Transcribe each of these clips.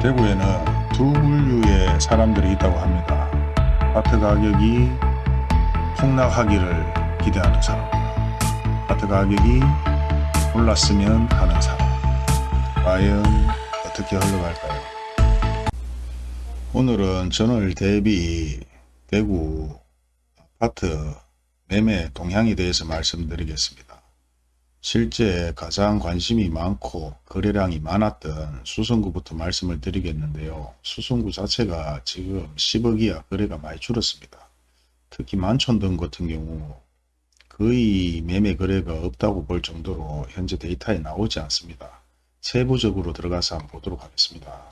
대구에는 두 분류의 사람들이 있다고 합니다. 아파트 가격이 폭락하기를 기대하는 사람, 아파트 가격이 올랐으면 하는 사람. 과연 어떻게 흘러갈까요? 오늘은 전월 대비 대구 아파트 매매 동향에 대해서 말씀드리겠습니다. 실제 가장 관심이 많고 거래량이 많았던 수성구부터 말씀을 드리겠는데요. 수성구 자체가 지금 10억 이하 거래가 많이 줄었습니다. 특히 만촌동 같은 경우 거의 매매 거래가 없다고 볼 정도로 현재 데이터에 나오지 않습니다. 세부적으로 들어가서 한번 보도록 하겠습니다.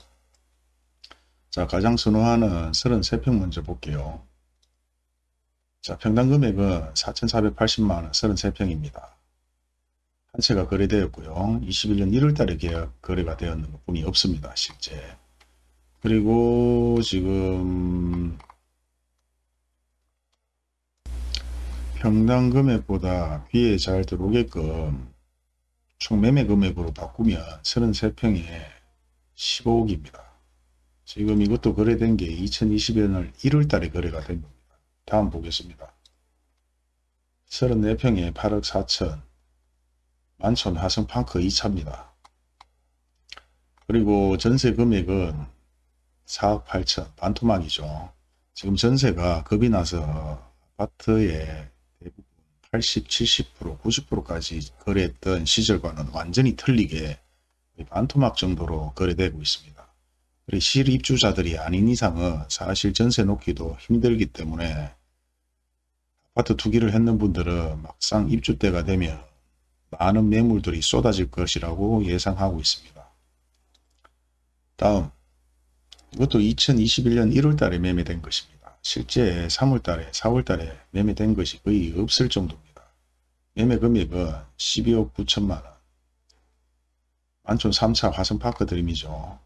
자 가장 선호하는 33평 먼저 볼게요. 자 평당 금액은 4,480만원 33평입니다. 한 채가 거래되었고요. 21년 1월달에 계약 거래가 되었는 것 뿐이 없습니다. 실제. 그리고 지금 평당 금액보다 비에 잘 들어오게끔 총 매매 금액으로 바꾸면 33평에 15억입니다. 지금 이것도 거래된 게 2021년 1월달에 거래가 된 겁니다. 다음 보겠습니다. 34평에 8억 4천 만촌 화성팡크 2차입니다. 그리고 전세 금액은 4억 8천 반토막이죠. 지금 전세가 겁이 나서 아파트의 대부분 80, 70%, 90%까지 거래했던 시절과는 완전히 틀리게 반토막 정도로 거래되고 있습니다. 그리고 실입주자들이 아닌 이상은 사실 전세 놓기도 힘들기 때문에 아파트 투기를 했는 분들은 막상 입주 때가 되면 많은 매물들이 쏟아질 것이라고 예상하고 있습니다. 다음 이것도 2021년 1월 달에 매매된 것입니다. 실제 3월 달에 4월 달에 매매된 것이 거의 없을 정도입니다. 매매 금액은 12억 9천만원 만촌 3차 화성파크 드림이죠.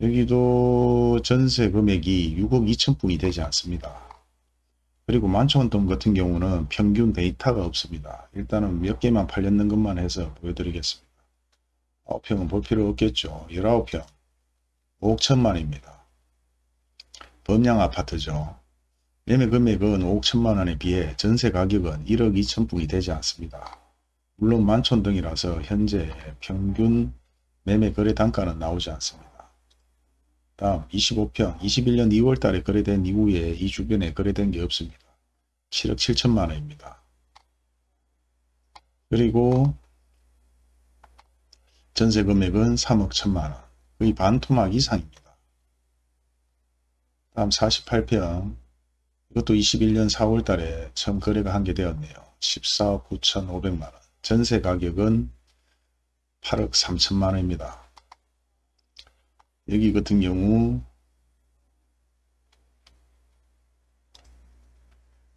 여기도 전세 금액이 6억 2천 뿐이 되지 않습니다. 그리고 만촌동 같은 경우는 평균 데이터가 없습니다. 일단은 몇 개만 팔렸는 것만 해서 보여드리겠습니다. 9평은 볼 필요 없겠죠. 19평 5억 천만입니다. 범양 아파트죠. 매매 금액은 5억 천만원에 비해 전세 가격은 1억 2천뿐이 되지 않습니다. 물론 만촌동이라서 현재 평균 매매 거래 단가는 나오지 않습니다. 다음 25평 21년 2월 달에 거래된 이후에 이 주변에 거래된 게 없습니다. 7억 7천만 원입니다. 그리고 전세 금액은 3억 1천만 원. 거의 반토막 이상입니다. 다음 48평 이것도 21년 4월 달에 처음 거래가 한 게 되었네요. 14억 9천 5백만 원. 전세 가격은 8억 3천만 원입니다. 여기 같은 경우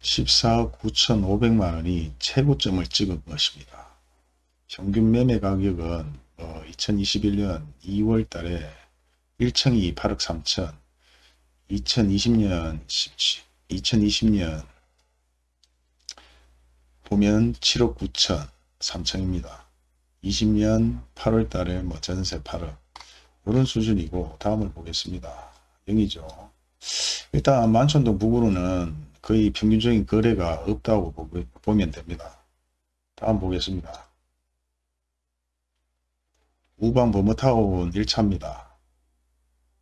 14억 9천5백만 원이 최고점을 찍은 것입니다. 평균 매매 가격은 어, 2021년 2월 달에 1층이 8억 3천 2020년 17, 2020년 보면 7억 9천 3천입니다. 20년 8월 달에 뭐 전세 8억 이런 수준이고 다음을 보겠습니다. 0이죠. 일단 만촌동 북으로는 거의 평균적인 거래가 없다고 보면 됩니다. 다음 보겠습니다. 우방 버머타운 1차입니다.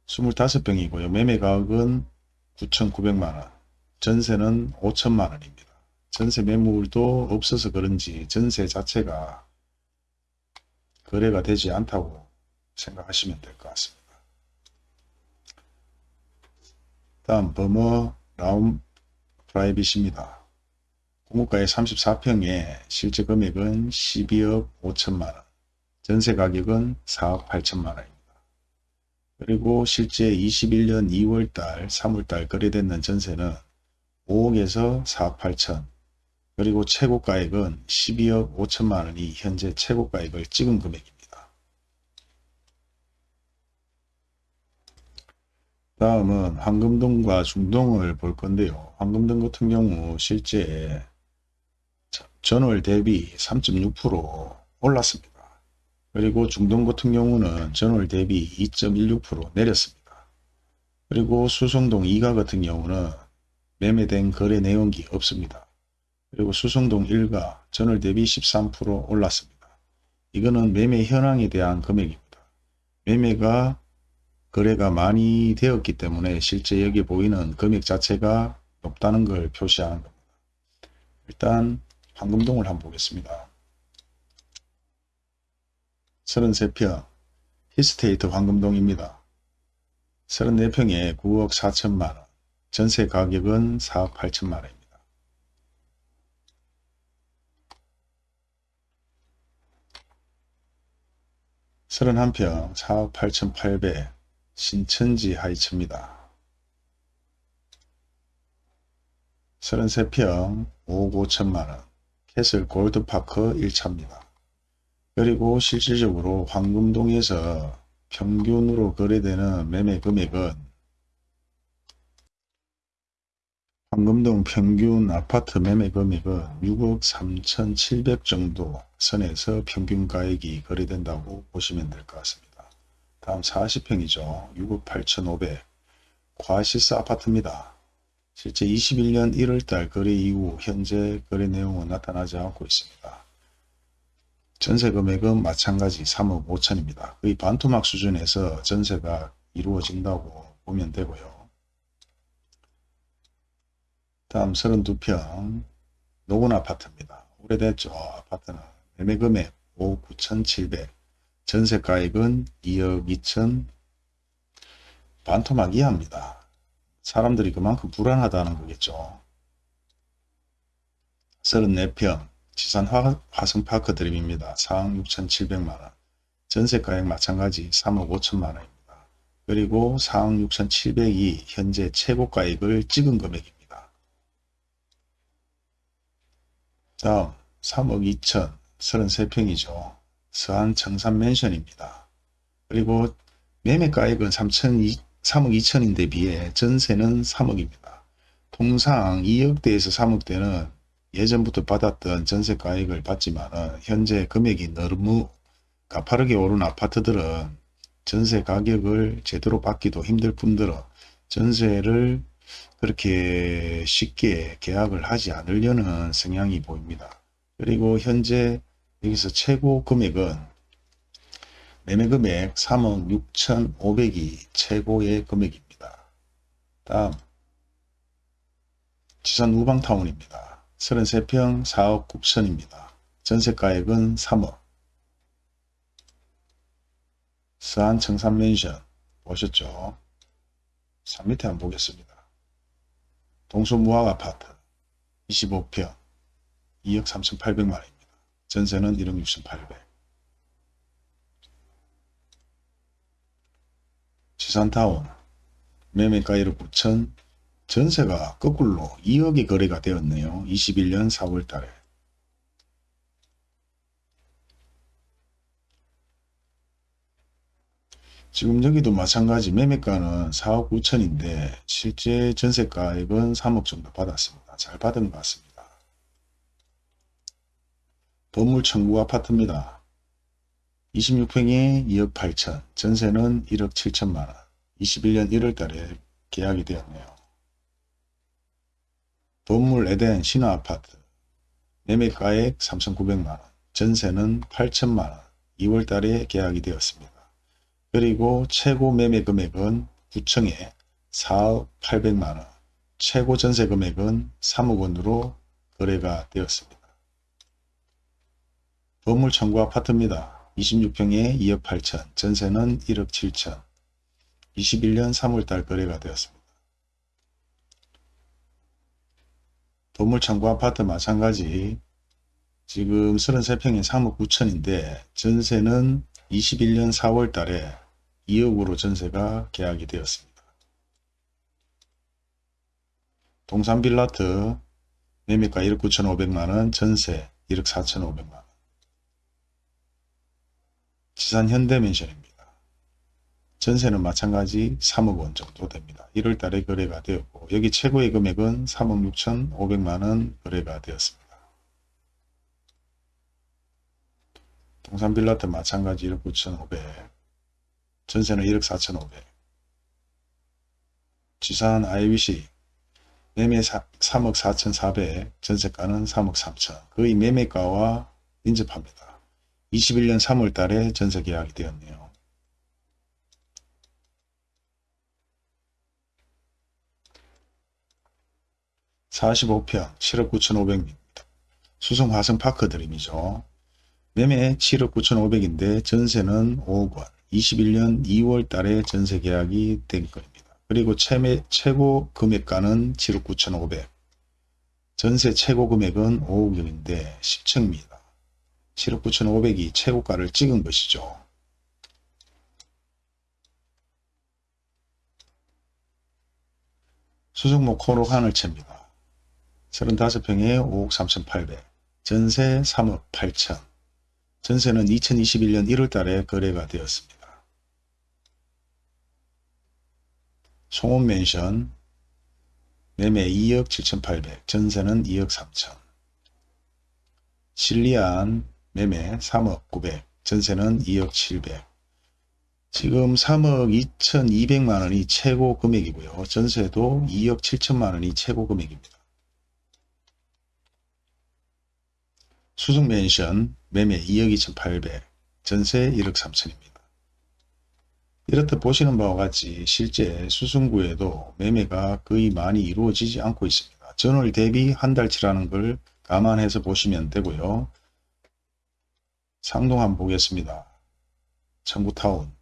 25평이고요. 매매가격은 9,900만원, 전세는 5천만원입니다. 전세 매물도 없어서 그런지 전세 자체가 거래가 되지 않다고 생각하시면 될 것 같습니다. 다음 버머 라움 프라이빗입니다. 공급가의 34평에 실제 금액은 12억 5천만원, 전세 가격은 4억 8천만원입니다. 그리고 실제 21년 2월달, 3월달 거래됐는 전세는 5억에서 4억 8천, 그리고 최고가액은 12억 5천만원이 현재 최고가액을 찍은 금액입니다. 다음은 황금동과 중동을 볼 건데요. 황금동 같은 경우 실제 전월 대비 3.6% 올랐습니다. 그리고 중동 같은 경우는 전월 대비 2.16% 내렸습니다. 그리고 수성동 2가 같은 경우는 매매된 거래 내용이 없습니다. 그리고 수성동 1가 전월 대비 13% 올랐습니다. 이거는 매매 현황에 대한 금액입니다. 매매가 거래가 많이 되었기 때문에 실제 여기 보이는 금액 자체가 높다는 걸 표시하는 겁니다. 일단 황금동을 한번 보겠습니다. 33평 히스테이트 황금동입니다. 34평에 9억 4천만원, 전세 가격은 4억 8천만원입니다. 31평 4억 8,800 신천지 하이츠입니다. 33평 5억 5천만원 캐슬 골드파크 1차입니다. 그리고 실질적으로 황금동에서 평균으로 거래되는 매매 금액은 황금동 평균 아파트 매매 금액은 6억 3,700 정도 선에서 평균 가액이 거래된다고 보시면 될 것 같습니다. 다음 40평이죠. 6억 8,500 과시스 아파트입니다. 실제 21년 1월달 거래 이후 현재 거래 내용은 나타나지 않고 있습니다. 전세 금액은 마찬가지 3억 5천입니다. 거의 반토막 수준에서 전세가 이루어진다고 보면 되고요. 다음 32평 노건 아파트입니다. 오래됐죠. 아파트는 매매 금액 5억 9,700 전세가액은 2억 2천 반토막 이하입니다. 사람들이 그만큼 불안하다는 거겠죠. 34평 지산 화, 화성파크 드림입니다. 4억 6,700만원 전세가액 마찬가지 3억 5천만원입니다. 그리고 4억 6,700이 현재 최고가액을 찍은 금액입니다. 다음 3억 2천 33평이죠. 서안 청산 맨션입니다. 그리고 매매가액은 3천 3억 2천인데 비해 전세는 3억입니다. 통상 2억대에서 3억대는 예전부터 받았던 전세가액을 받지만 현재 금액이 너무 가파르게 오른 아파트들은 전세 가격을 제대로 받기도 힘들 뿐더러 전세를 그렇게 쉽게 계약을 하지 않으려는 성향이 보입니다. 그리고 현재 여기서 최고 금액은 매매금액 3억 6천5백이 최고의 금액입니다. 다음 지산 우방타운입니다. 33평 4억 9천입니다. 전세가액은 3억 서한 청산맨션 보셨죠? 3 밑에 한번 보겠습니다. 동서무학 아파트 25평 2억 3,800만원입니다. 전세는 1억 6,800 지산타운 매매가 1억 9천 전세가 거꾸로 2억이 거래가 되었네요. 21년 4월 달에 지금 여기도 마찬가지 매매가는 4억 9천인데 실제 전세가액은 3억 정도 받았습니다. 잘 받은 것 같습니다. 건물 청구 아파트입니다. 26평에 2억 8천, 전세는 1억 7천만원, 21년 1월 달에 계약이 되었네요. 건물 에덴 신화아파트, 매매가액 3,900만원, 전세는 8천만원, 2월 달에 계약이 되었습니다. 그리고 최고 매매 금액은 9층에 4억 8백만원, 최고 전세 금액은 3억 원으로 거래가 되었습니다. 건물 청구 아파트입니다. 26평에 2억 8천, 전세는 1억 7천, 21년 3월달 거래가 되었습니다. 건물 청구 아파트 마찬가지 지금 33평에 3억 9천인데 전세는 21년 4월 달에 2억으로 전세가 계약이 되었습니다. 동산빌라트 매매가 1억 9천 5백만원 전세 1억 4천 5백만원 지산 현대맨션입니다. 전세는 마찬가지 3억 원 정도 됩니다. 1월 달에 거래가 되었고 여기 최고의 금액은 3억 6천 5백만원 거래가 되었습니다. 동산 빌라트 마찬가지 1억 9,500 전세는 1억 4,500 지산 IBC 매매 3억 4,400 전세가는 3억 3천 거의 매매가와 인접합니다. 21년 3월 달에 전세 계약이 되었네요. (45평) 7억 9,500m 수성 화성 파크 드림이죠. 매매 7억 9,500인데 전세는 5억 원 21년 2월 달에 전세 계약이 된 겁니다. 그리고 최매, 최고 금액가는 7억 9,500 전세 최고 금액은 5억 원인데 10층입니다. 7억 9,500이 최고가를 찍은 것이죠. 수성목 코로 하늘채입니다. 35평에 5억 3,800 전세 3억 8천 전세는 2021년 1월 달에 거래가 되었습니다. 송원 맨션 매매 2억 7,800 전세는 2억 3천 실리안 매매 3억 900 전세는 2억 700 지금 3억 2,200만 원이 최고 금액이고요. 전세도 2억 7천만 원이 최고 금액입니다. 수승맨션 매매 2억 2,800 전세 1억 3천입니다. 이렇듯 보시는 바와 같이 실제 수승구에도 매매가 거의 많이 이루어지지 않고 있습니다. 전월 대비 한 달치라는 걸 감안해서 보시면 되고요. 상동 한번 보겠습니다. 청구타운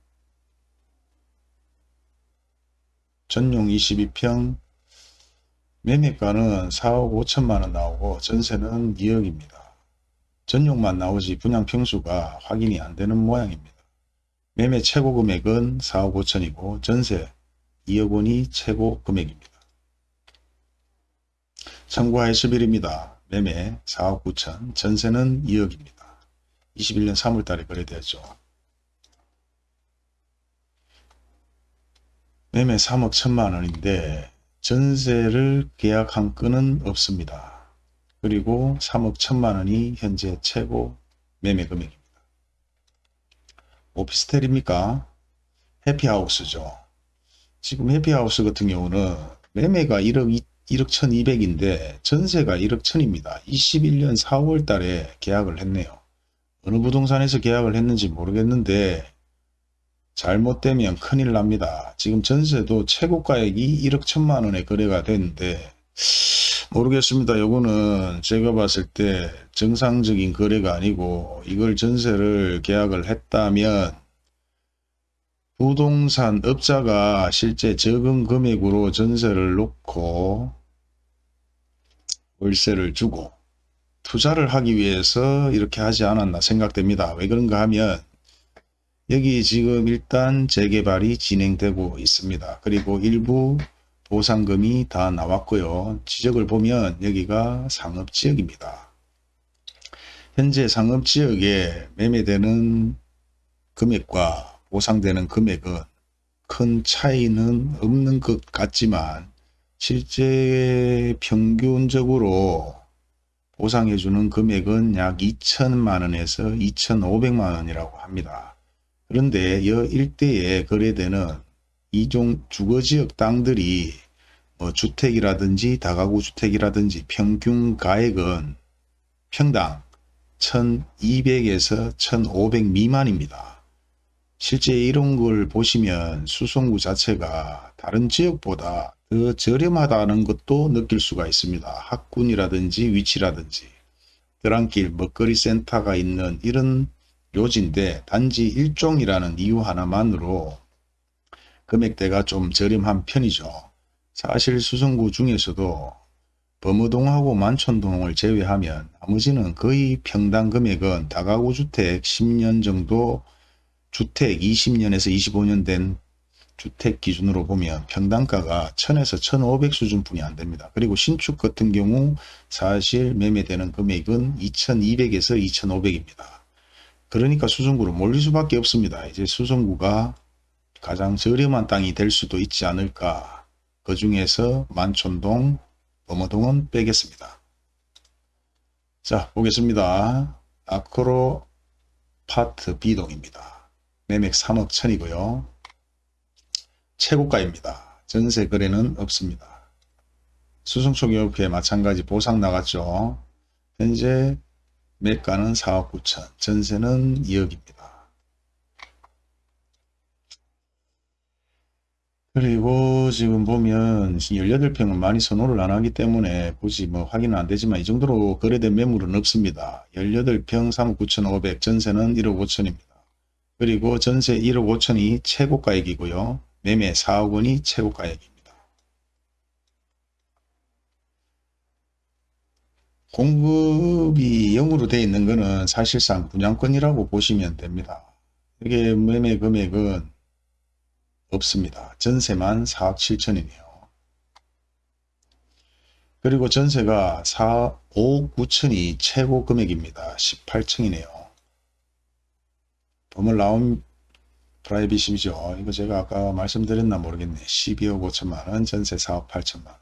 전용 22평 매매가는 4억 5천만원 나오고 전세는 2억입니다. 전용만 나오지 분양평수가 확인이 안 되는 모양입니다. 매매 최고 금액은 4억 5천이고 전세 2억 원이 최고 금액입니다. 청구하의 10일입니다. 매매 4억 9천, 전세는 2억입니다. 21년 3월 달에 거래되었죠. 매매 3억 1천만 원인데 전세를 계약한 건은 없습니다. 그리고 3억 1천만 원이 현재 최고 매매 금액입니다. 오피스텔입니까? 해피하우스죠. 지금 해피하우스 같은 경우는 매매가 1억 1억 1200인데 전세가 1억 1000입니다. 21년 4월 달에 계약을 했네요. 어느 부동산에서 계약을 했는지 모르겠는데 잘못되면 큰일 납니다. 지금 전세도 최고가액이 1억 1000만 원에 거래가 됐는데 모르겠습니다. 요거는 제가 봤을 때 정상적인 거래가 아니고 이걸 전세를 계약을 했다면 부동산 업자가 실제 적은 금액으로 전세를 놓고 월세를 주고 투자를 하기 위해서 이렇게 하지 않았나 생각됩니다. 왜 그런가 하면 여기 지금 일단 재개발이 진행되고 있습니다. 그리고 일부 보상금이 다 나왔고요. 지적을 보면 여기가 상업지역입니다. 현재 상업지역에 매매되는 금액과 보상되는 금액은 큰 차이는 없는 것 같지만 실제 평균적으로 보상해 주는 금액은 약 2천만 원에서 2,500만 원이라고 합니다. 그런데 이 일대에 거래되는 이종 주거지역 땅들이 뭐 주택이라든지 다가구 주택이라든지 평균 가액은 평당 1200에서 1500 미만입니다. 실제 이런 걸 보시면 수송구 자체가 다른 지역보다 더 저렴하다는 것도 느낄 수가 있습니다. 학군이라든지 위치라든지 드랑길 먹거리 센터가 있는 이런 요지인데 단지 일종이라는 이유 하나만으로 금액대가 좀 저렴한 편이죠. 사실 수성구 중에서도 범어동하고 만촌동을 제외하면 나머지는 거의 평당 금액은 다가구 주택 10년 정도 주택 20년에서 25년 된 주택 기준으로 보면 평당가가 1000에서 1500 수준뿐이 안 됩니다. 그리고 신축 같은 경우 사실 매매되는 금액은 2200에서 2500입니다. 그러니까 수성구로 몰릴 수밖에 없습니다. 이제 수성구가 가장 저렴한 땅이 될 수도 있지 않을까. 그 중에서 만촌동, 범어동은 빼겠습니다. 자 보겠습니다. 아크로 아파트 B동입니다. 매매 3억 1000이고요. 최고가입니다. 전세 거래는 없습니다. 수성초기업회 마찬가지 보상 나갔죠. 현재 매가는 4억 9천, 전세는 2억입니다. 그리고 지금 보면 18평은 많이 선호를 안 하기 때문에 굳이 뭐 확인은 안 되지만 이 정도로 거래된 매물은 없습니다. 18평 3억 9천5백 전세는 1억 5천입니다. 그리고 전세 1억 5천이 최고가액이고요. 매매 4억 원이 최고가액입니다. 공급이 0으로 되어 있는 것은 사실상 분양권이라고 보시면 됩니다. 이게 매매 금액은 없습니다. 전세만 4억 7천이네요. 그리고 전세가 4, 5억 9천이 최고 금액입니다. 18층이네요. 범어 라온 프라이빗이죠. 이거 제가 아까 말씀드렸나 모르겠네. 12억 5천만원, 전세 4억 8천만원.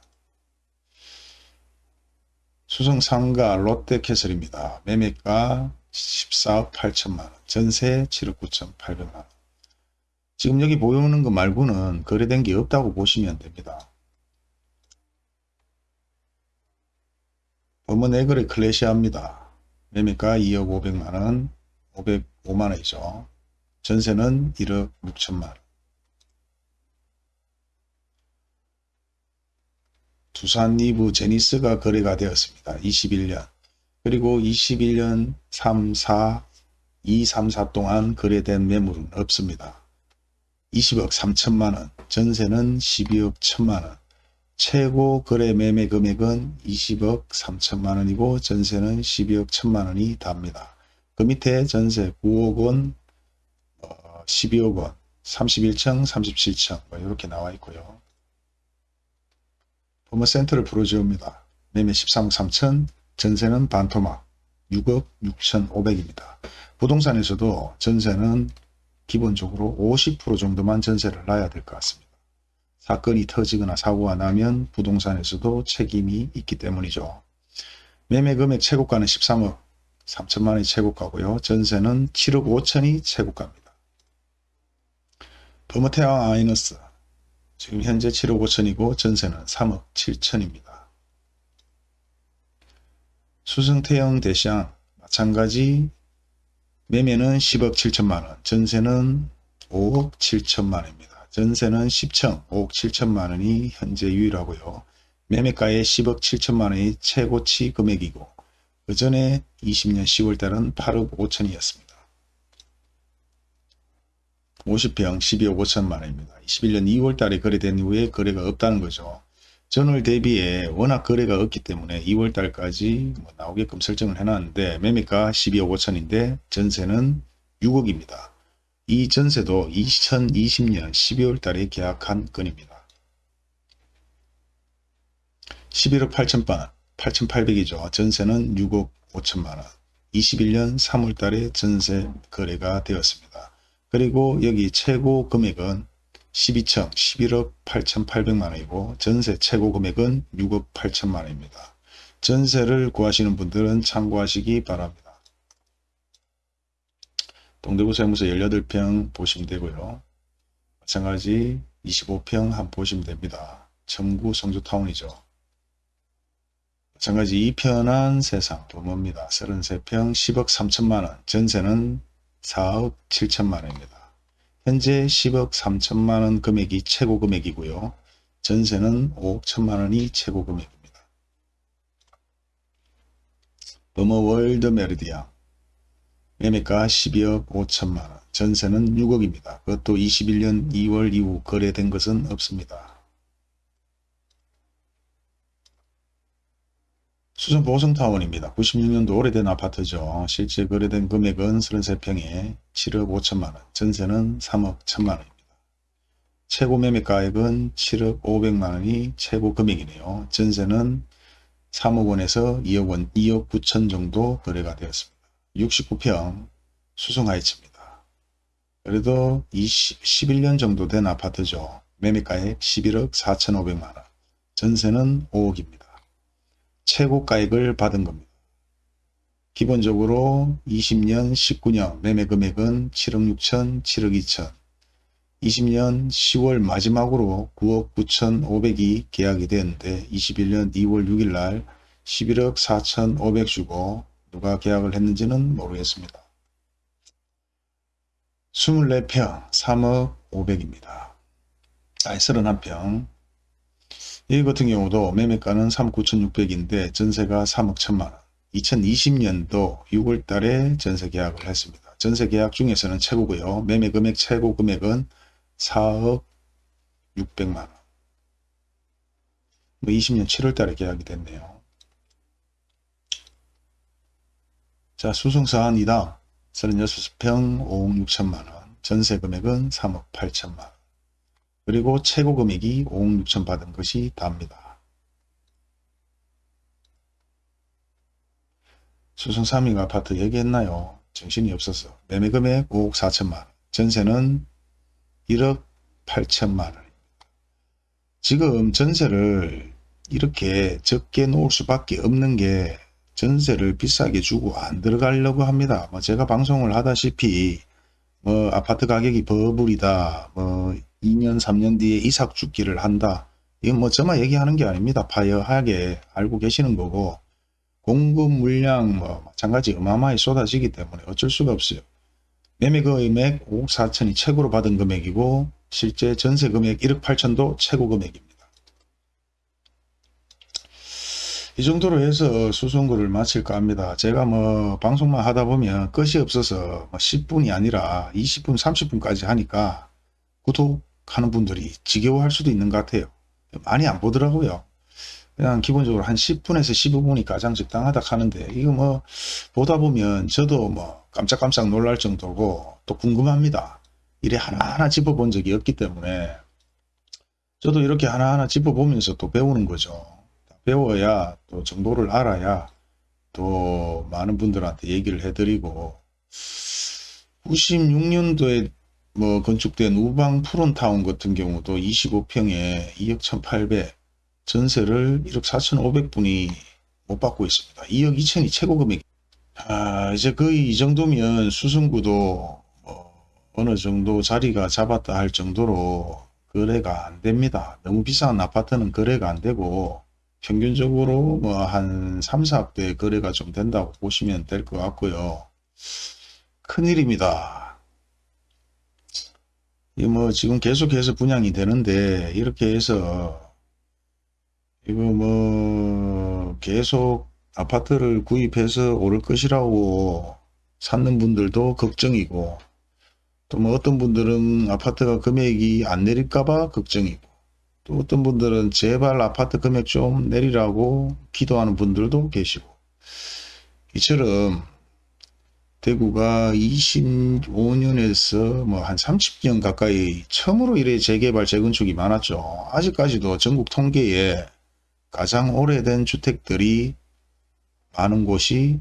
수성상가 롯데캐슬입니다. 매매가 14억 8천만원, 전세 7억 9천 8백만원. 지금 여기 보이는 거 말고는 거래된 게 없다고 보시면 됩니다. 범은 에그레 클래시아입니다. 매매가 2억 5백만원, 505만원이죠. 전세는 1억 6천만원. 두산 위브 제니스가 거래가 되었습니다. 21년. 그리고 21년 3, 4, 2, 3, 4 동안 거래된 매물은 없습니다. 20억 3천만원, 전세는 12억 1천만원, 최고 거래 매매 금액은 20억 3천만원이고 전세는 12억 1천만원이 답니다. 그 밑에 전세 9억 원, 어, 12억 원, 31층, 37층 뭐 이렇게 나와 있고요. 버머센터를 프로지옵니다. 매매 13억 3천, 전세는 반토막 6억 6천 5백입니다. 부동산에서도 전세는 기본적으로 50% 정도만 전세를 놔야 될 것 같습니다. 사건이 터지거나 사고가 나면 부동산에서도 책임이 있기 때문이죠. 매매 금액 최고가는 13억 3천만원이 최고가고요. 전세는 7억 5천이 최고가입니다. 버머테아 아이너스 지금 현재 7억 5천이고 전세는 3억 7천입니다. 수성태형 대시양 마찬가지 매매는 10억 7천만원, 전세는 5억 7천만원입니다. 전세는 10층 5억 7천만원이 현재 유일하고요. 매매가의 10억 7천만원이 최고치 금액이고 그 전에 20년 10월달은 8억 5천이었습니다. 50평 12억 5천만 원입니다. 21년 2월 달에 거래된 이후에 거래가 없다는 거죠. 전월 대비에 워낙 거래가 없기 때문에 2월 달까지 뭐 나오게끔 설정을 해놨는데 매매가 12억 5천인데 전세는 6억입니다. 이 전세도 2020년 12월 달에 계약한 건입니다. 11억 8천만 8,800이죠. 전세는 6억 5천만원. 21년 3월 달에 전세 거래가 되었습니다. 그리고 여기 최고 금액은 12층 11억 8,800만 원이고 전세 최고 금액은 6억 8천만 원입니다. 전세를 구하시는 분들은 참고하시기 바랍니다. 동대구 세무서 18평 보시면 되고요. 마찬가지 25평 한 보시면 됩니다. 첨구 성주타운이죠. 마찬가지 이편한 세상 범어입니다. 33평 10억 3천만원 전세는 4억 7천만 원입니다. 현재 10억 3천만 원 금액이 최고 금액이고요. 전세는 5억 1천만 원이 최고 금액입니다. 범어 월드 메르디아 매매가 12억 5천만원 전세는 6억입니다. 그것도 21년 2월 이후 거래된 것은 없습니다. 수성 보성타운입니다. 96년도 오래된 아파트죠. 실제 거래된 금액은 33평에 7억 5천만원, 전세는 3억 1천만원입니다. 최고 매매가액은 7억 5백만원이 최고 금액이네요. 전세는 3억 원에서 2억 원, 2억 9천 정도 거래가 되었습니다. 69평 수성하이츠입니다. 그래도 20, 11년 정도 된 아파트죠. 매매가액 11억 4천 5백만원, 전세는 5억입니다. 최고 가액을 받은 겁니다. 기본적으로 20년 19년 매매 금액은 7억 6천, 7억 2천. 20년 10월 마지막으로 9억 9천 5백이 계약이 됐는데 21년 2월 6일 날 11억 4천 5백 주고 누가 계약을 했는지는 모르겠습니다. 24평 3억 5백입니다. 아니 31평 이 같은 경우도 매매가는 3억 9천6백인데 전세가 3억 1천만원 2020년도 6월 달에 전세 계약을 했습니다. 전세 계약 중에서는 최고고요. 매매 금액 최고 금액은 4억 6백만원. 뭐 20년 7월 달에 계약이 됐네요. 자, 수송사안 이당 36평 5억 6천만원. 전세 금액은 3억 8천만원. 그리고 최고 금액이 5억 6천 받은 것이 답니다. 수송 3위 아파트 얘기했나요? 정신이 없어서 매매 금액 5억 4천만 전세는 1억 8천만 원입니다. 지금 전세를 이렇게 적게 놓을 수밖에 없는 게 전세를 비싸게 주고 안 들어가려고 합니다. 뭐 제가 방송을 하다시피 뭐 아파트 가격이 버블이다. 뭐 2년 3년 뒤에 이삭 죽기를 한다. 이건 뭐 저만 얘기하는 게 아닙니다. 파여하게 알고 계시는 거고 공급 물량 뭐 마찬가지 어마어마히 쏟아지기 때문에 어쩔 수가 없어요. 매매 금액 5억 4천이 최고로 받은 금액이고 실제 전세 금액 1억 8천도 최고 금액입니다. 이 정도로 해서 수송거를 마칠까 합니다. 제가 뭐 방송만 하다 보면 끝이 없어서 뭐 10분이 아니라 20분 30분까지 하니까 구독 하는 분들이 지겨워할 수도 있는 것 같아요. 많이 안 보더라고요. 그냥 기본적으로 한 10분에서 15분이 가장 적당하다 하는데 이거 뭐 보다 보면 저도 뭐 깜짝깜짝 놀랄 정도고 또 궁금합니다. 이래 하나하나 짚어본 적이 없기 때문에 저도 이렇게 하나하나 짚어보면서 또 배우는 거죠. 배워야 또 정보를 알아야 또 많은 분들한테 얘기를 해드리고 96년도에 뭐 건축된 우방 푸른타운 같은 경우도 25평에 2억 1800 전세를 1억 4,500분이 못 받고 있습니다. 2억 2천이 최고 금액. 아, 이제 거의 이 정도면 수승구도 뭐 어느 정도 자리가 잡았다 할 정도로 거래가 안 됩니다. 너무 비싼 아파트는 거래가 안 되고 평균적으로 뭐 한 3, 4억대 거래가 좀 된다고 보시면 될 것 같고요. 큰일입니다. 이뭐 지금 계속해서 분양이 되는데 이렇게 해서 이거 뭐 계속 아파트를 구입해서 오를 것이라고 찾는 분들도 걱정이고 또 뭐 어떤 분들은 아파트가 금액이 안 내릴까봐 걱정이고 또 어떤 분들은 제발 아파트 금액 좀 내리라고 기도하는 분들도 계시고 이처럼 대구가 25년에서 뭐 한 30년 가까이 처음으로 이래 재개발 재건축이 많았죠. 아직까지도 전국 통계에 가장 오래된 주택들이 많은 곳이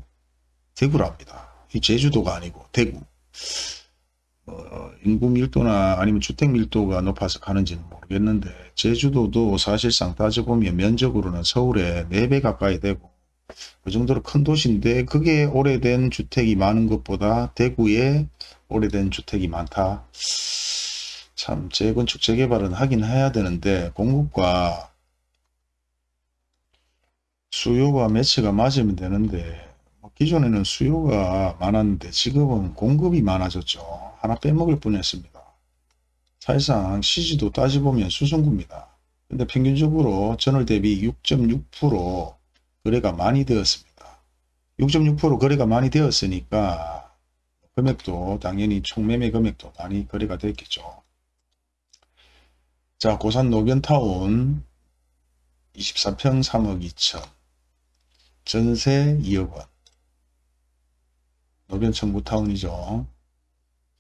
대구랍니다. 이 제주도가 아니고 대구. 어, 인구 밀도나 아니면 주택 밀도가 높아서 가는지는 모르겠는데 제주도도 사실상 따져보면 면적으로는 서울의 4배 가까이 되고 그 정도로 큰 도시인데 그게 오래된 주택이 많은 것보다 대구에 오래된 주택이 많다. 참 재건축 재개발은 하긴 해야 되는데 공급과 수요가 매치가 맞으면 되는데 뭐 기존에는 수요가 많았는데 지금은 공급이 많아졌죠. 하나 빼먹을 뻔했습니다. 사실상 CG도 따지보면 수성구입니다. 근데 평균적으로 전월 대비 6.6% 거래가 많이 되었습니다. 6.6% 거래가 많이 되었으니까 금액도 당연히 총매매 금액도 많이 거래가 됐겠죠. 자 고산 노변타운 24평 3억 2천 전세 2억 원. 노변청 구타운이죠.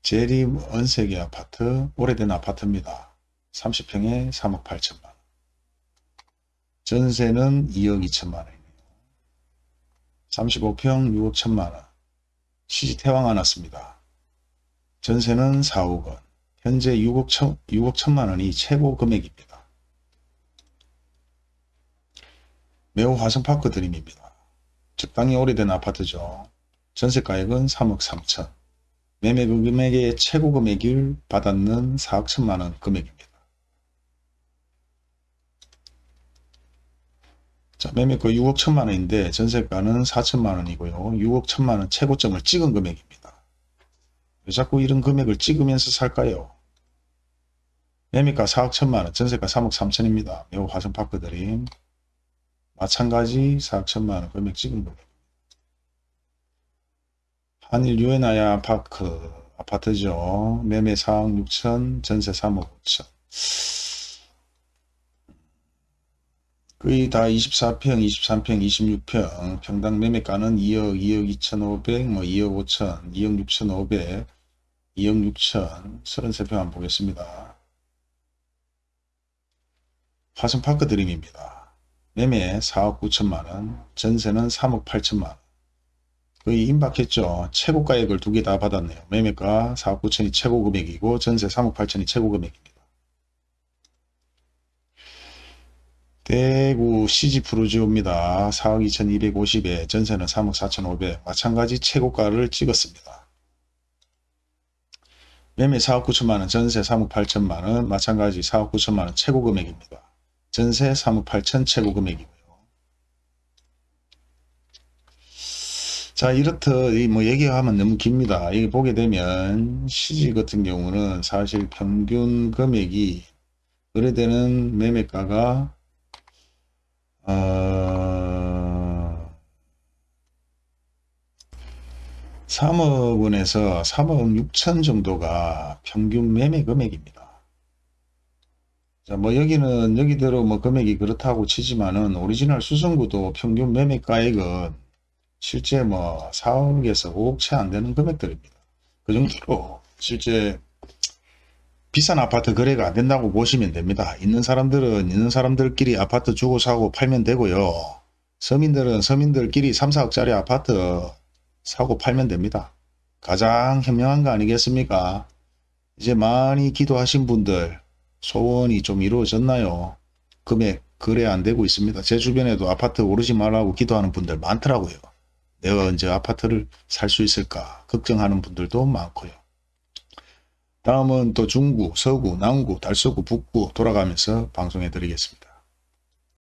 제림 언세계 아파트, 오래된 아파트입니다. 30평에 3억 8천만 전세는 2억 2천만 원이네요. 35평 6억 1천만 원. 시집 태왕 안 왔습니다. 전세는 4억 원. 현재 6억, 천, 6억 1천만 원이 최고 금액입니다. 매우 화성파크 드림입니다. 적당히 오래된 아파트죠. 전세가액은 3억 3천. 매매 금액의 최고 금액을 받았는 4억 1천만원 금액입니다. 자, 매매가 6억 1천만 원인데 전세가는 4천만 원이고요. 6억 1천만 원 최고점을 찍은 금액입니다. 왜 자꾸 이런 금액을 찍으면서 살까요? 매매가 4억 1천만 원, 전세가 3억 3천입니다. 매우 화성 파크 드림. 마찬가지 4억 1천만 원 금액 찍은 금액. 한일 유엔아야 파크 아파트죠. 매매 4억 6천, 전세 3억 5천. 거의 다 24평, 23평, 26평, 평당 매매가는 2억, 2억 2,500, 뭐 2억 5천, 2억 6,500, 2억 6천, 33평 한번 보겠습니다. 화성파크 드림입니다. 매매 4억 9천만원, 전세는 3억 8천만원. 거의 임박했죠. 최고 가액을 두 개 다 받았네요. 매매가 4억 9천이 최고 금액이고 전세 3억 8천이 최고 금액입니다. 대구 CG 프로지오입니다. 4억 2,250에 전세는 3억 4,500 마찬가지 최고가를 찍었습니다. 매매 4억 9천만원 전세 3억 8천만원 마찬가지 4억 9천만원 최고 금액입니다. 전세 3억 8천 최고 금액이고요. 자 이렇듯 이뭐 얘기하면 너무 깁니다. 이게 보게 되면 CG 같은 경우는 사실 평균 금액이 거래되는 매매가가 어, 3억 원에서 3억 6천 정도가 평균 매매 금액입니다. 자, 뭐 여기는 여기대로 뭐 금액이 그렇다고 치지만은 오리지널 수성구도 평균 매매가액은 실제 뭐 4억에서 5억 채 안 되는 금액들입니다. 그 정도로 실제 비싼 아파트 거래가 안 된다고 보시면 됩니다. 있는 사람들은 있는 사람들끼리 아파트 주고 사고 팔면 되고요. 서민들은 서민들끼리 3, 4억짜리 아파트 사고 팔면 됩니다. 가장 현명한 거 아니겠습니까? 이제 많이 기도하신 분들 소원이 좀 이루어졌나요? 금액 거래 안 되고 있습니다. 제 주변에도 아파트 오르지 말라고 기도하는 분들 많더라고요. 내가 언제 아파트를 살 수 있을까 걱정하는 분들도 많고요. 다음은 또 중구, 서구, 남구, 달서구, 북구 돌아가면서 방송해 드리겠습니다.